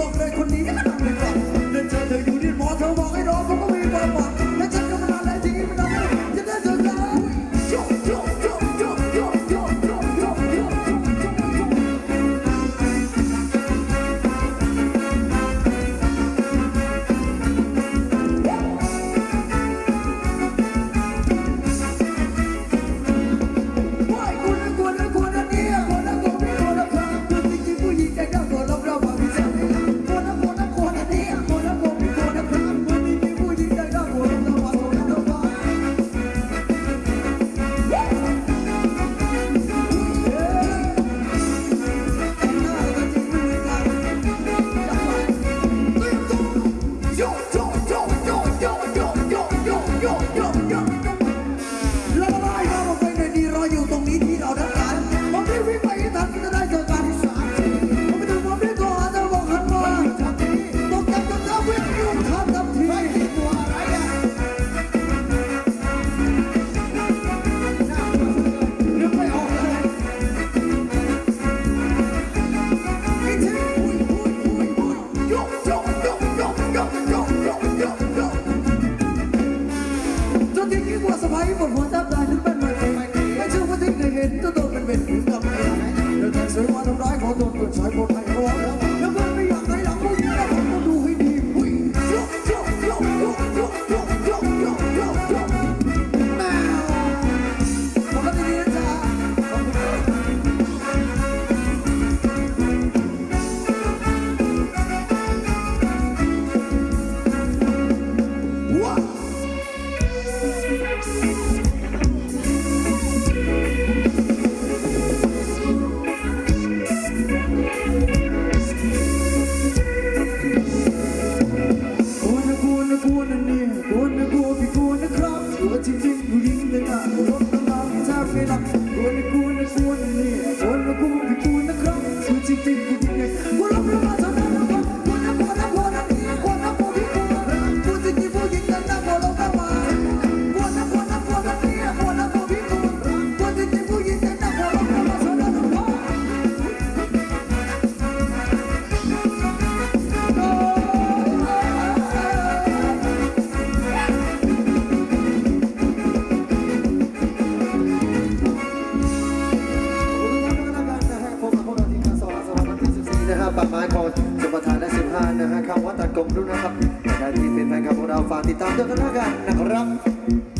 I'm not recognize. ấy một phố giáp dài những bên mình anh chưa có thích ngày đến tôi tôi bên mình cũng gặp mình được thành sứ hoa đông đói có tôi tuyệt sói một thành phố nếu vẫn bây giờ thấy lắm cũng như là không có đủ hình đi Hãy subscribe cho kênh Ghiền Mì tu. ปากไม้ของสุประธานและ15นะฮะคำว่าตัดกลมด้วยนะครับใครที่เป็นแฟนคลับของเราฝากติดตามด้วยกันนะครับ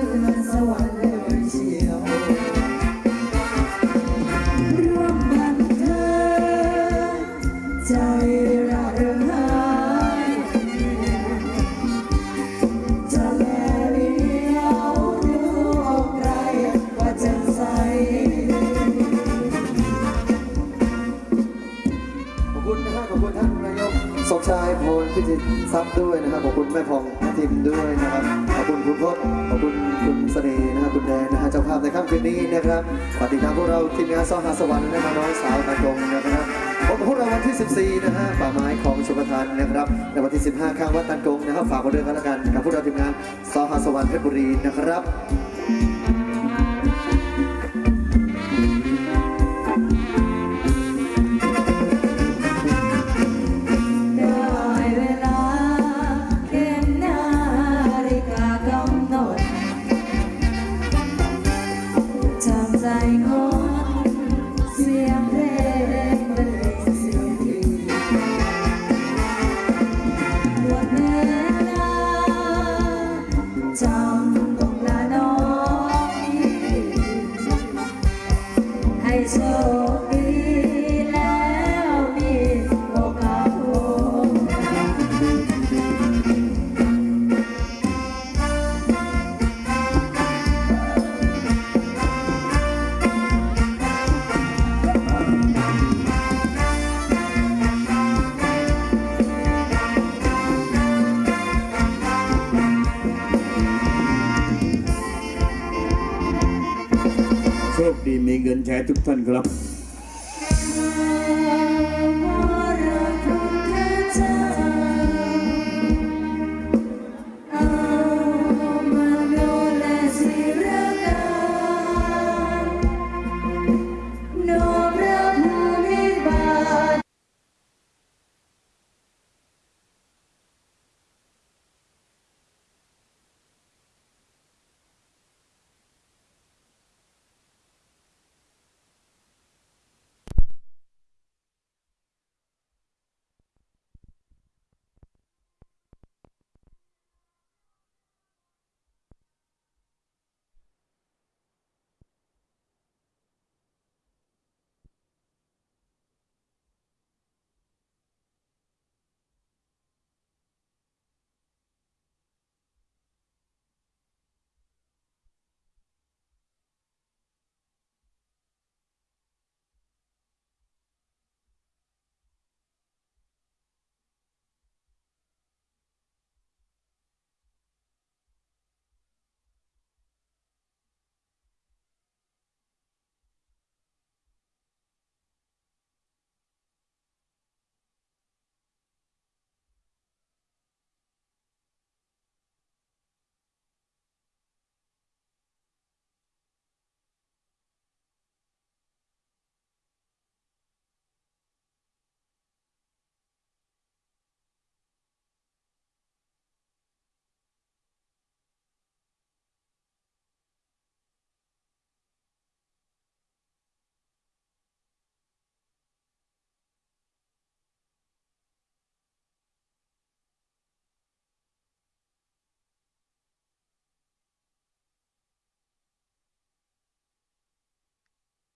من سوى พลพิจิตรทรัพย์ด้วยนะครับ ขอบคุณแม่พองทิมด้วยนะครับ ขอบคุณคุณพจน์ขอบคุณคุณเสน่ห์นะครับคุณแดนนะฮะเจ้าภาพในค่ำคืนนี้นะครับฝากติดตามพวกเราทีมงานซอหาสวรรค์และมาน้อยสาวตะกงนะครับพบกับพวกเราวันที่ 14 นะฮะป่าไม้ของชมทานนะครับในวันที่ 15 ข้างวัดตันกงนะครับฝากมาด้วยกันแล้วกันกับพวกเราทีมงานซอหาสวรรค์เพชรบุรีนะครับ saya itu bukan gelap.